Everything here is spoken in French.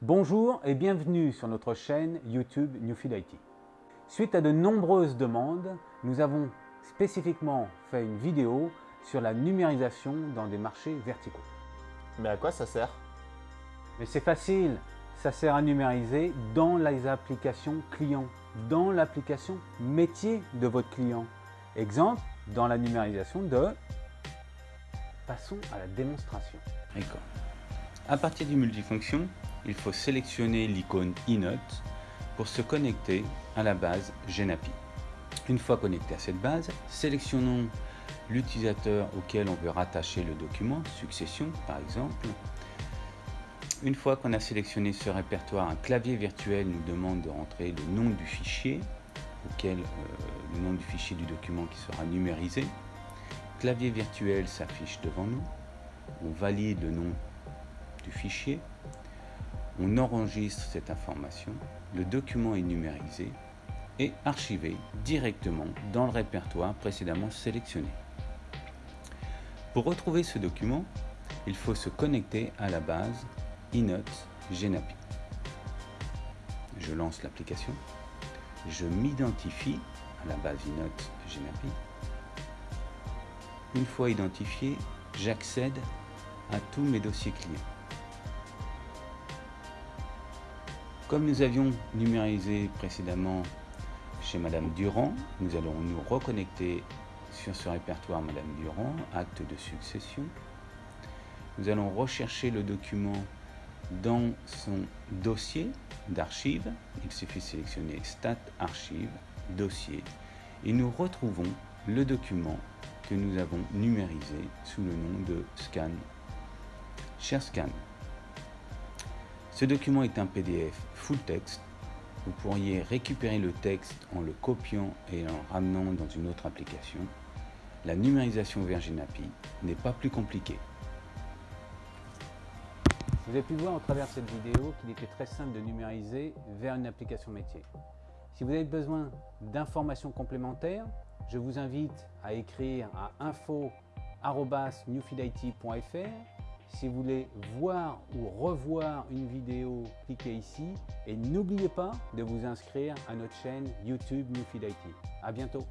Bonjour et bienvenue sur notre chaîne YouTube Newfield IT. Suite à de nombreuses demandes, nous avons spécifiquement fait une vidéo sur la numérisation dans des marchés verticaux. Mais à quoi ça sert? Mais c'est facile, ça sert à numériser dans les applications clients, dans l'application métier de votre client. Exemple, dans la numérisation de... Passons à la démonstration. D'accord. À partir du multifonction, il faut sélectionner l'icône iNote pour se connecter à la base Genapi. Une fois connecté à cette base, sélectionnons l'utilisateur auquel on veut rattacher le document, succession par exemple. Une fois qu'on a sélectionné ce répertoire, un clavier virtuel nous demande de rentrer le nom du fichier, auquel euh, le nom du fichier du document qui sera numérisé. Clavier virtuel s'affiche devant nous. On valide le nom du fichier. On enregistre cette information. Le document est numérisé et archivé directement dans le répertoire précédemment sélectionné. Pour retrouver ce document, il faut se connecter à la base iNote Genapi. Je lance l'application, je m'identifie à la base iNote Genapi. Une fois identifié, j'accède à tous mes dossiers clients. Comme nous avions numérisé précédemment chez Madame Durand, nous allons nous reconnecter sur ce répertoire Madame Durand, acte de succession. Nous allons rechercher le document dans son dossier d'archives. Il suffit de sélectionner Stat Archive, Dossier, et nous retrouvons le document que nous avons numérisé sous le nom de Scan. Cher Scan, ce document est un PDF full text. Vous pourriez récupérer le texte en le copiant et en ramenant dans une autre application. La numérisation vers Genapi n'est pas plus compliquée. Vous avez pu voir au travers de cette vidéo qu'il était très simple de numériser vers une application métier. Si vous avez besoin d'informations complémentaires, je vous invite à écrire à info.newfieldit.fr. Si vous voulez voir ou revoir une vidéo, cliquez ici et n'oubliez pas de vous inscrire à notre chaîne YouTube Newfield IT. À bientôt